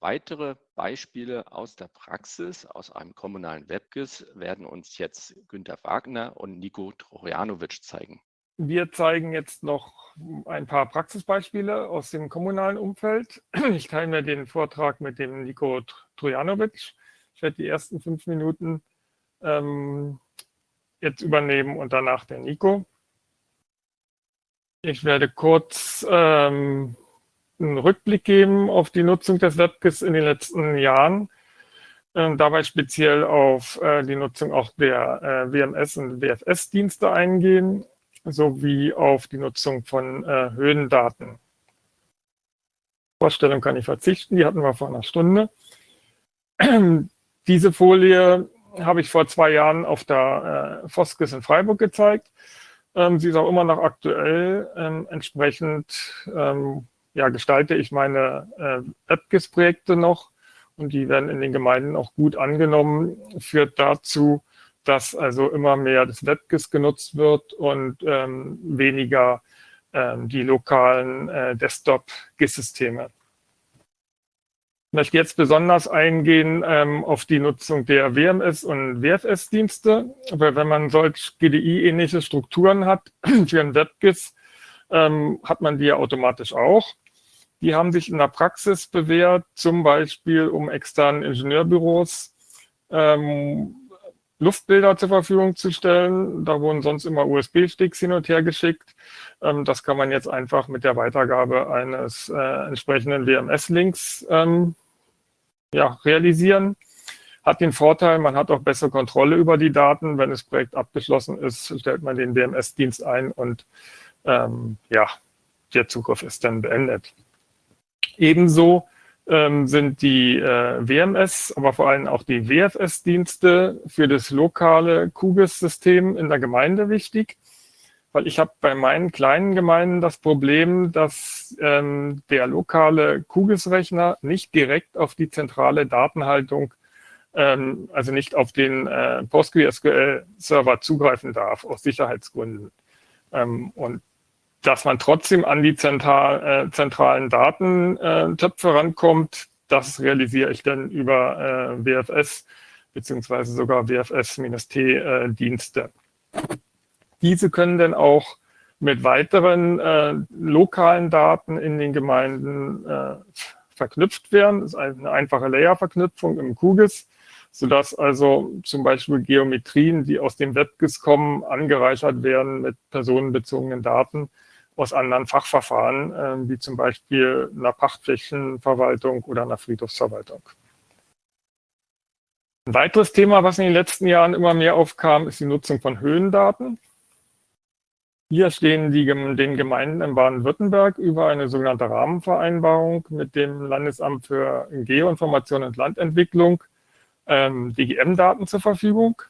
Weitere Beispiele aus der Praxis, aus einem kommunalen WebGIS, werden uns jetzt Günter Wagner und Nico Trojanovic zeigen. Wir zeigen jetzt noch ein paar Praxisbeispiele aus dem kommunalen Umfeld. Ich teile mir den Vortrag mit dem Nico Trojanovic. Ich werde die ersten fünf Minuten ähm, jetzt übernehmen und danach der Nico. Ich werde kurz ähm, einen Rückblick geben auf die Nutzung des WebGIS in den letzten Jahren. Äh, dabei speziell auf äh, die Nutzung auch der äh, WMS- und WFS-Dienste eingehen, sowie auf die Nutzung von äh, Höhendaten. Vorstellung kann ich verzichten, die hatten wir vor einer Stunde. Diese Folie habe ich vor zwei Jahren auf der äh, Foskis in Freiburg gezeigt. Ähm, sie ist auch immer noch aktuell. Ähm, entsprechend ähm, ja, gestalte ich meine äh, AppGIS-Projekte noch und die werden in den Gemeinden auch gut angenommen, führt dazu, dass also immer mehr das WebGIS genutzt wird und ähm, weniger ähm, die lokalen äh, Desktop-GIS-Systeme. Ich möchte jetzt besonders eingehen ähm, auf die Nutzung der WMS- und WFS-Dienste, weil wenn man solch GDI-ähnliche Strukturen hat für ein WebGIS, ähm, hat man die ja automatisch auch. Die haben sich in der Praxis bewährt, zum Beispiel um externen Ingenieurbüros ähm, Luftbilder zur Verfügung zu stellen. Da wurden sonst immer USB-Sticks hin und her geschickt. Ähm, das kann man jetzt einfach mit der Weitergabe eines äh, entsprechenden WMS-Links ähm, ja, realisieren. Hat den Vorteil, man hat auch bessere Kontrolle über die Daten. Wenn das Projekt abgeschlossen ist, stellt man den WMS-Dienst ein und ähm, ja, der Zugriff ist dann beendet. Ebenso ähm, sind die äh, WMS, aber vor allem auch die WFS-Dienste für das lokale QGIS-System in der Gemeinde wichtig, weil ich habe bei meinen kleinen Gemeinden das Problem, dass ähm, der lokale QGIS-Rechner nicht direkt auf die zentrale Datenhaltung, ähm, also nicht auf den äh, PostgreSQL-Server zugreifen darf, aus Sicherheitsgründen. Ähm, und dass man trotzdem an die zentral, äh, zentralen Datentöpfe rankommt, das realisiere ich dann über äh, WFS beziehungsweise sogar WFS-T-Dienste. Diese können dann auch mit weiteren äh, lokalen Daten in den Gemeinden äh, verknüpft werden. Das ist eine einfache Layer-Verknüpfung im QGIS, sodass also zum Beispiel Geometrien, die aus dem WebGIS kommen, angereichert werden mit personenbezogenen Daten, aus anderen Fachverfahren, äh, wie zum Beispiel einer Pachtflächenverwaltung oder einer Friedhofsverwaltung. Ein weiteres Thema, was in den letzten Jahren immer mehr aufkam, ist die Nutzung von Höhendaten. Hier stehen die, den Gemeinden in Baden-Württemberg über eine sogenannte Rahmenvereinbarung mit dem Landesamt für Geoinformation und Landentwicklung ähm, DGM-Daten zur Verfügung.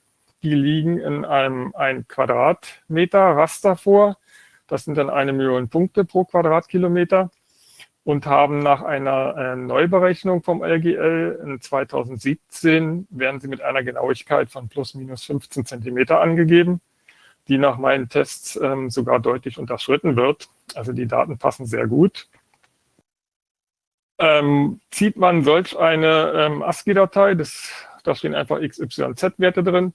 Die liegen in einem 1 Quadratmeter Raster vor, das sind dann eine Million Punkte pro Quadratkilometer und haben nach einer äh, Neuberechnung vom LGL in 2017 werden sie mit einer Genauigkeit von plus minus 15 Zentimeter angegeben, die nach meinen Tests ähm, sogar deutlich unterschritten wird. Also die Daten passen sehr gut. Ähm, zieht man solch eine ähm, ASCII-Datei, da stehen einfach XYZ-Werte drin,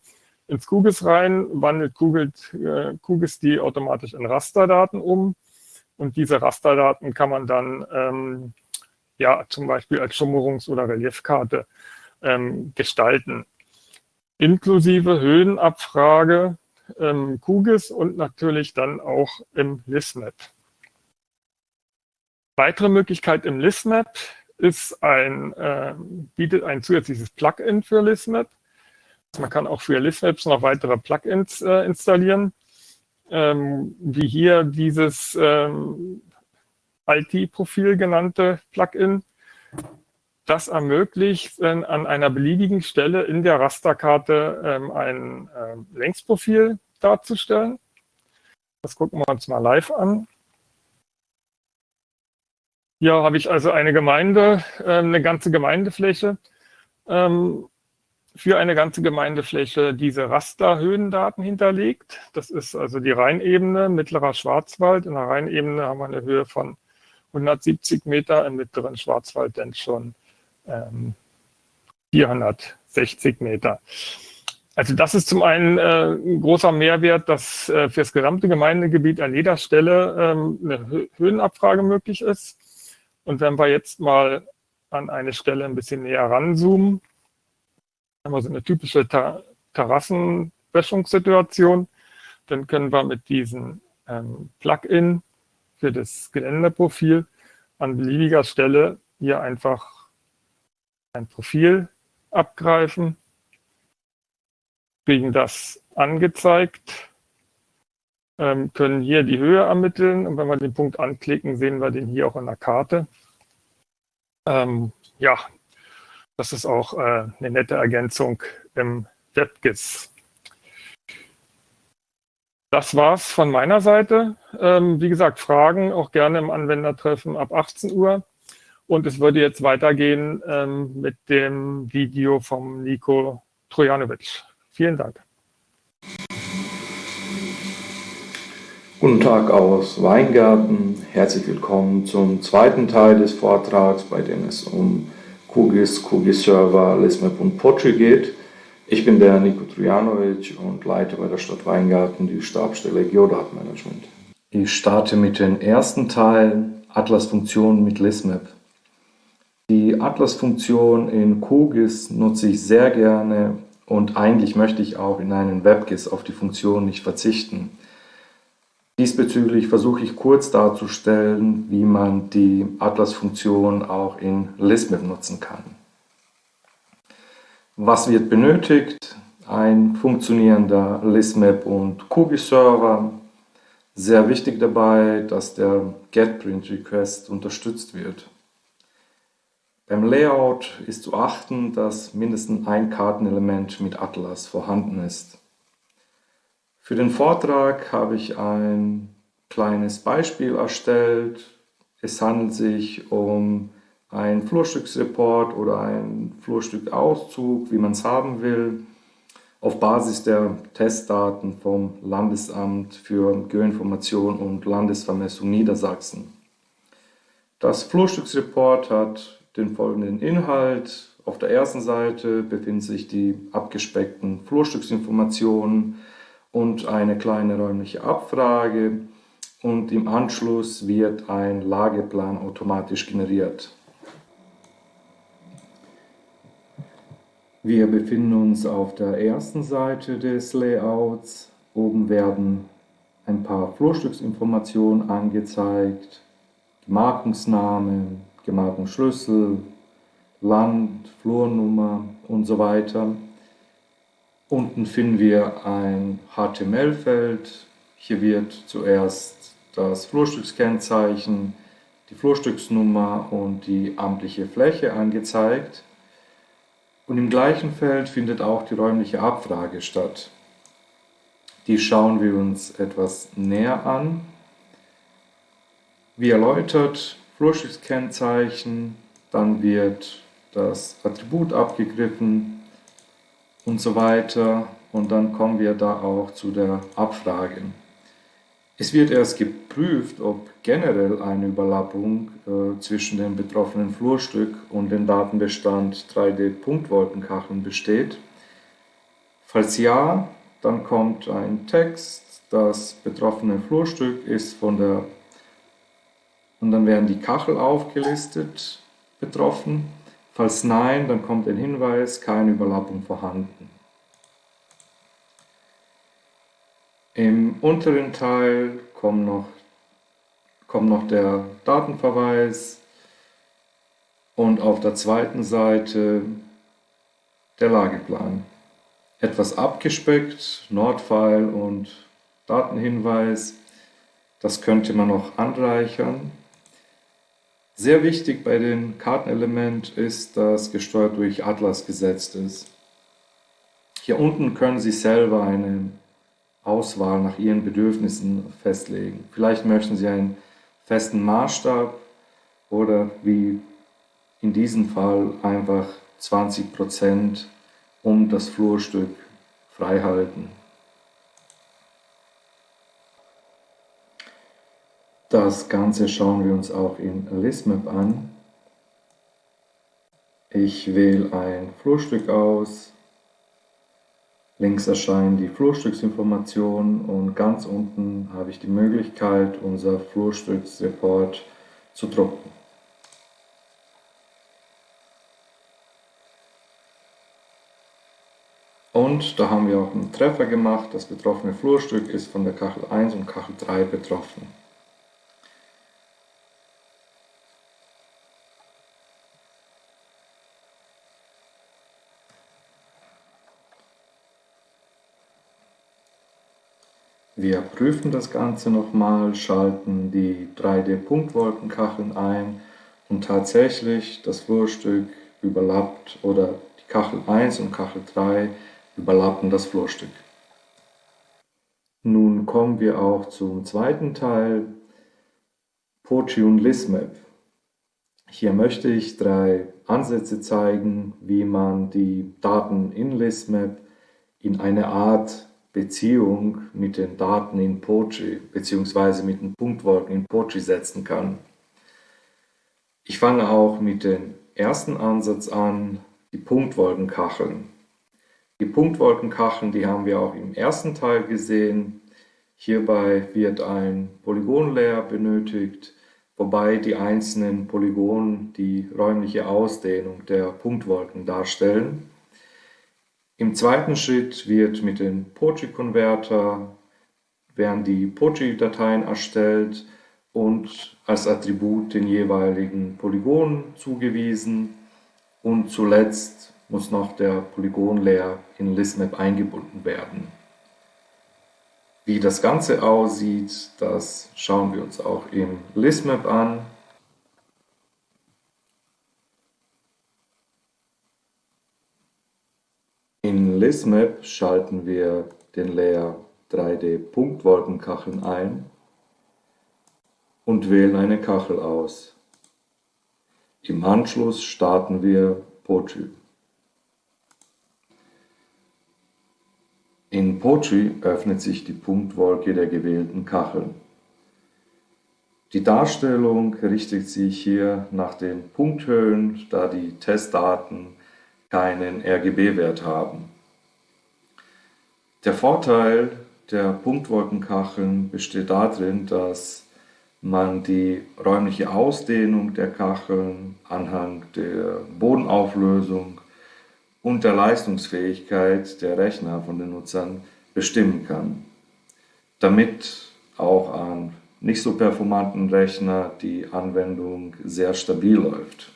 ins QGIS rein, wandelt QGIS, äh, die automatisch in Rasterdaten um. Und diese Rasterdaten kann man dann ähm, ja zum Beispiel als Schummerungs- oder Reliefkarte ähm, gestalten. Inklusive Höhenabfrage ähm, QGIS und natürlich dann auch im ListMap. Weitere Möglichkeit im ListMap ist ein, äh, bietet ein zusätzliches Plugin für ListMap. Man kann auch für ListMaps noch weitere Plugins äh, installieren, ähm, wie hier dieses ähm, IT-Profil genannte Plugin. Das ermöglicht äh, an einer beliebigen Stelle in der Rasterkarte ähm, ein äh, Längsprofil darzustellen. Das gucken wir uns mal live an. Hier habe ich also eine Gemeinde, äh, eine ganze Gemeindefläche ähm, für eine ganze Gemeindefläche diese Rasterhöhendaten hinterlegt. Das ist also die Rheinebene, mittlerer Schwarzwald. In der Rheinebene haben wir eine Höhe von 170 Meter, im mittleren Schwarzwald dann schon ähm, 460 Meter. Also das ist zum einen äh, ein großer Mehrwert, dass äh, für das gesamte Gemeindegebiet an jeder Stelle ähm, eine Höhenabfrage möglich ist. Und wenn wir jetzt mal an eine Stelle ein bisschen näher ranzoomen, haben wir so eine typische Ter Terrassenwäschungssituation, dann können wir mit diesem ähm, Plugin für das Geländeprofil an beliebiger Stelle hier einfach ein Profil abgreifen kriegen das angezeigt, ähm, können hier die Höhe ermitteln und wenn wir den Punkt anklicken, sehen wir den hier auch in der Karte. Ähm, ja, das ist auch äh, eine nette Ergänzung im WebGIS. Das war's von meiner Seite. Ähm, wie gesagt, Fragen auch gerne im Anwendertreffen ab 18 Uhr. Und es würde jetzt weitergehen ähm, mit dem Video vom Nico Trojanovic. Vielen Dank. Guten Tag aus Weingarten. Herzlich willkommen zum zweiten Teil des Vortrags, bei dem es um QGIS, QGIS Server, LISMAP und Poetry geht. Ich bin der Niko Trujanovic und leite bei der Stadt Weingarten die Stabstelle Geodatenmanagement. Ich starte mit dem ersten Teil, Atlas-Funktionen mit LISMAP. Die Atlas-Funktion in QGIS nutze ich sehr gerne, und eigentlich möchte ich auch in einem WebGIS auf die Funktion nicht verzichten. Diesbezüglich versuche ich kurz darzustellen, wie man die Atlas-Funktion auch in Lismap nutzen kann. Was wird benötigt? Ein funktionierender Lismap und QGIS-Server. Sehr wichtig dabei, dass der GetPrint-Request unterstützt wird. Beim Layout ist zu achten, dass mindestens ein Kartenelement mit Atlas vorhanden ist. Für den Vortrag habe ich ein kleines Beispiel erstellt. Es handelt sich um ein Flurstücksreport oder ein Flurstückauszug, wie man es haben will, auf Basis der Testdaten vom Landesamt für Geoinformation und Landesvermessung Niedersachsen. Das Flurstücksreport hat den folgenden Inhalt. Auf der ersten Seite befinden sich die abgespeckten Flurstücksinformationen und eine kleine räumliche Abfrage und im Anschluss wird ein Lageplan automatisch generiert. Wir befinden uns auf der ersten Seite des Layouts. Oben werden ein paar Flurstücksinformationen angezeigt, die Markungsname, Gemarkungsschlüssel, Land, Flurnummer und so weiter. Unten finden wir ein HTML-Feld. Hier wird zuerst das Flurstückskennzeichen, die Flurstücksnummer und die amtliche Fläche angezeigt. Und im gleichen Feld findet auch die räumliche Abfrage statt. Die schauen wir uns etwas näher an. Wie erläutert, Flurstückskennzeichen, dann wird das Attribut abgegriffen und so weiter. Und dann kommen wir da auch zu der Abfrage. Es wird erst geprüft, ob generell eine Überlappung äh, zwischen dem betroffenen Flurstück und dem Datenbestand 3D-Punktwolkenkacheln besteht. Falls ja, dann kommt ein Text, das betroffene Flurstück ist von der und dann werden die Kachel aufgelistet, betroffen. Falls nein, dann kommt ein Hinweis, keine Überlappung vorhanden. Im unteren Teil kommt noch, kommt noch der Datenverweis und auf der zweiten Seite der Lageplan. Etwas abgespeckt, Nordpfeil und Datenhinweis. Das könnte man noch anreichern. Sehr wichtig bei dem Kartenelement ist, dass gesteuert durch Atlas gesetzt ist. Hier unten können Sie selber eine Auswahl nach Ihren Bedürfnissen festlegen. Vielleicht möchten Sie einen festen Maßstab oder wie in diesem Fall einfach 20% um das Flurstück frei Das Ganze schauen wir uns auch in ListMap an. Ich wähle ein Flurstück aus. Links erscheinen die Flurstücksinformationen und ganz unten habe ich die Möglichkeit, unser Flurstücksreport zu drucken. Und da haben wir auch einen Treffer gemacht. Das betroffene Flurstück ist von der Kachel 1 und Kachel 3 betroffen. Wir prüfen das Ganze nochmal, schalten die 3D-Punktwolkenkacheln ein und tatsächlich das Flurstück überlappt oder die Kachel 1 und Kachel 3 überlappen das Flurstück. Nun kommen wir auch zum zweiten Teil, Pochi und Lismap. Hier möchte ich drei Ansätze zeigen, wie man die Daten in Lismap in eine Art Beziehung mit den Daten in Pochi bzw. mit den Punktwolken in Pochi setzen kann. Ich fange auch mit dem ersten Ansatz an, die Punktwolkenkacheln. Die Punktwolkenkacheln, die haben wir auch im ersten Teil gesehen. Hierbei wird ein Polygonlayer benötigt, wobei die einzelnen Polygone die räumliche Ausdehnung der Punktwolken darstellen. Im zweiten Schritt wird mit dem Pochi-Konverter werden die Pochi-Dateien erstellt und als Attribut den jeweiligen Polygon zugewiesen und zuletzt muss noch der Polygon-Layer in Lismap eingebunden werden. Wie das Ganze aussieht, das schauen wir uns auch im Lismap an. In Lismap schalten wir den Layer 3D Punktwolkenkacheln ein und wählen eine Kachel aus. Im Anschluss starten wir Pochi. In Pochi öffnet sich die Punktwolke der gewählten Kacheln. Die Darstellung richtet sich hier nach den Punkthöhen, da die Testdaten keinen RGB-Wert haben. Der Vorteil der Punktwolkenkacheln besteht darin, dass man die räumliche Ausdehnung der Kacheln anhand der Bodenauflösung und der Leistungsfähigkeit der Rechner von den Nutzern bestimmen kann, damit auch an nicht so performanten Rechner die Anwendung sehr stabil läuft.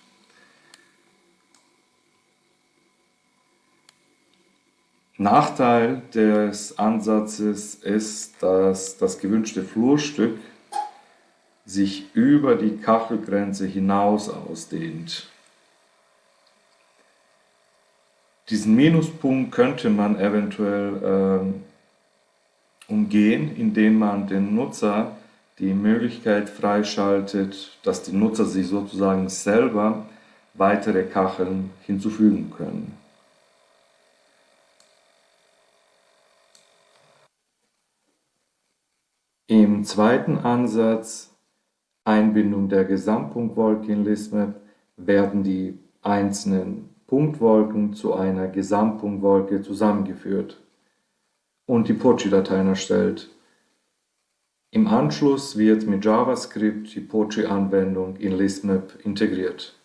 Nachteil des Ansatzes ist, dass das gewünschte Flurstück sich über die Kachelgrenze hinaus ausdehnt. Diesen Minuspunkt könnte man eventuell ähm, umgehen, indem man den Nutzer die Möglichkeit freischaltet, dass die Nutzer sich sozusagen selber weitere Kacheln hinzufügen können. Im zweiten Ansatz, Einbindung der Gesamtpunktwolke in Lismap, werden die einzelnen Punktwolken zu einer Gesamtpunktwolke zusammengeführt und die Pochi-Dateien erstellt. Im Anschluss wird mit JavaScript die Pochi-Anwendung in Lismap integriert.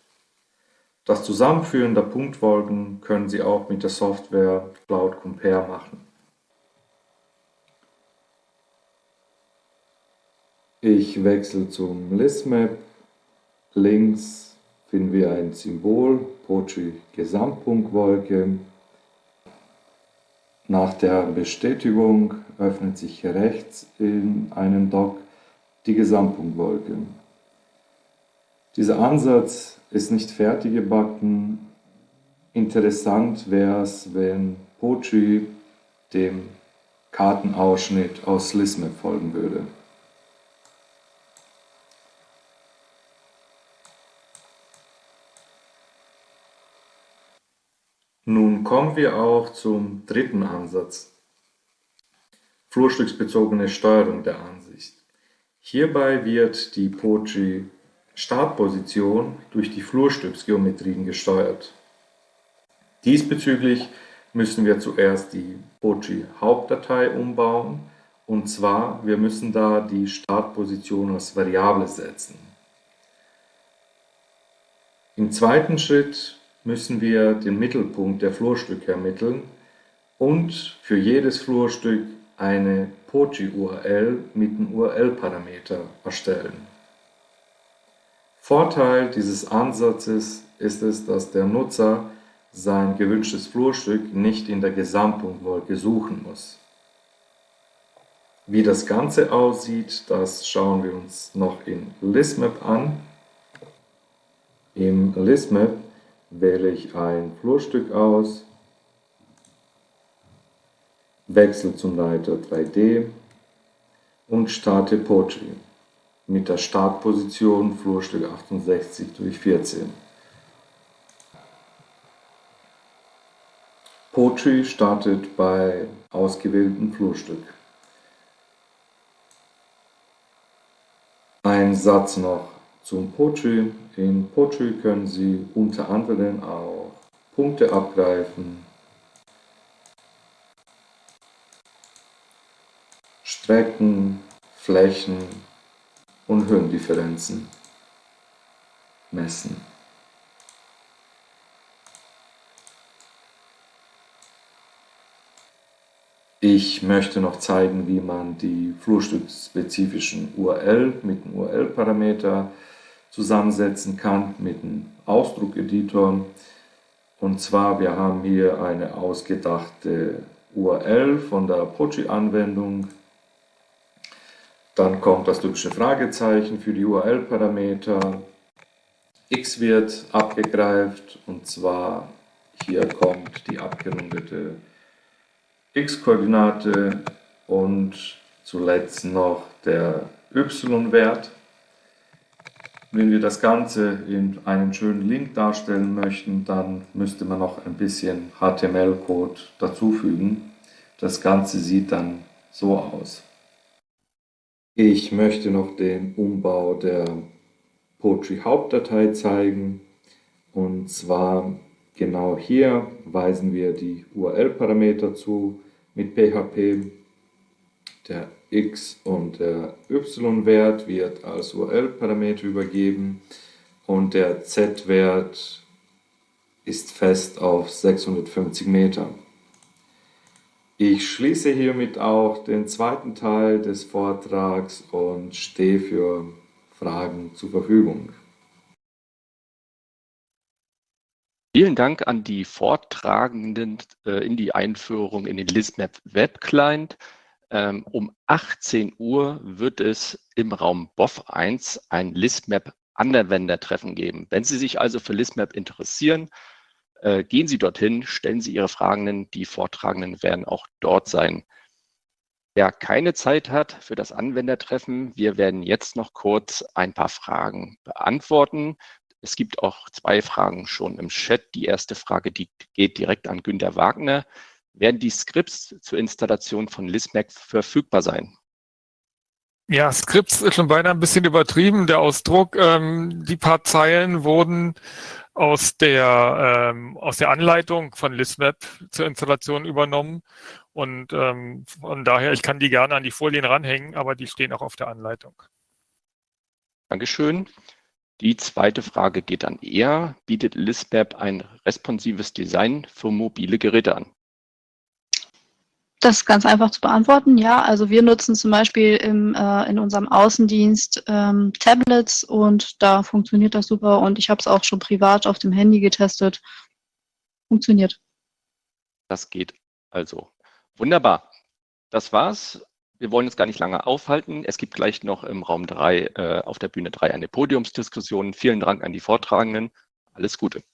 Das Zusammenführen der Punktwolken können Sie auch mit der Software Cloud Compare machen. Ich wechsle zum Listmap. Links finden wir ein Symbol, Pochi Gesamtpunktwolke. Nach der Bestätigung öffnet sich rechts in einem Dock die Gesamtpunktwolke. Dieser Ansatz ist nicht fertig gebacken. Interessant wäre es, wenn Pochi dem Kartenausschnitt aus Lismap folgen würde. Nun kommen wir auch zum dritten Ansatz, flurstücksbezogene Steuerung der Ansicht. Hierbei wird die Pochi Startposition durch die Flurstücksgeometrien gesteuert. Diesbezüglich müssen wir zuerst die Pochi-Hauptdatei umbauen. Und zwar, wir müssen da die Startposition als Variable setzen. Im zweiten Schritt müssen wir den Mittelpunkt der Flurstücke ermitteln und für jedes Flurstück eine Pochi-URL mit dem URL-Parameter erstellen. Vorteil dieses Ansatzes ist es, dass der Nutzer sein gewünschtes Flurstück nicht in der Gesamtpunktwolke suchen muss. Wie das Ganze aussieht, das schauen wir uns noch in ListMap an. Im ListMap wähle ich ein Flurstück aus, wechsle zum Leiter 3D und starte Poetry mit der Startposition Flurstück 68 durch 14. Poetry startet bei ausgewähltem Flurstück. Ein Satz noch zum Poetry. In Poetry können Sie unter anderem auch Punkte abgreifen, Strecken, Flächen und Höhendifferenzen messen. Ich möchte noch zeigen, wie man die flurstückspezifischen URL mit dem URL-Parameter zusammensetzen kann mit dem Ausdruckeditor. Und zwar, wir haben hier eine ausgedachte URL von der Pochi-Anwendung. Dann kommt das typische Fragezeichen für die URL-Parameter. x wird abgegreift und zwar hier kommt die abgerundete x-Koordinate und zuletzt noch der y-Wert. Wenn wir das Ganze in einem schönen Link darstellen möchten, dann müsste man noch ein bisschen HTML-Code dazufügen. Das Ganze sieht dann so aus. Ich möchte noch den Umbau der Poetry Hauptdatei zeigen. Und zwar Genau hier weisen wir die URL-Parameter zu mit PHP. Der x- und der y-Wert wird als URL-Parameter übergeben und der z-Wert ist fest auf 650 Meter. Ich schließe hiermit auch den zweiten Teil des Vortrags und stehe für Fragen zur Verfügung. Vielen Dank an die Vortragenden äh, in die Einführung in den ListMap Web Client. Ähm, um 18 Uhr wird es im Raum BOF 1 ein ListMap Anwendertreffen geben. Wenn Sie sich also für ListMap interessieren, äh, gehen Sie dorthin, stellen Sie Ihre Fragen, die Vortragenden werden auch dort sein. Wer keine Zeit hat für das Anwendertreffen, wir werden jetzt noch kurz ein paar Fragen beantworten. Es gibt auch zwei Fragen schon im Chat. Die erste Frage, die geht direkt an Günter Wagner. Werden die Skripts zur Installation von Lismac verfügbar sein? Ja, Skripts ist schon beinahe ein bisschen übertrieben, der Ausdruck. Ähm, die paar Zeilen wurden aus der, ähm, aus der Anleitung von Lismap zur Installation übernommen. Und ähm, von daher, ich kann die gerne an die Folien ranhängen, aber die stehen auch auf der Anleitung. Dankeschön. Die zweite Frage geht an Er. Bietet Lismap ein responsives Design für mobile Geräte an? Das ist ganz einfach zu beantworten, ja. Also wir nutzen zum Beispiel im, äh, in unserem Außendienst ähm, Tablets und da funktioniert das super und ich habe es auch schon privat auf dem Handy getestet. Funktioniert. Das geht also. Wunderbar. Das war's. Wir wollen uns gar nicht lange aufhalten. Es gibt gleich noch im Raum 3, äh, auf der Bühne 3 eine Podiumsdiskussion. Vielen Dank an die Vortragenden. Alles Gute.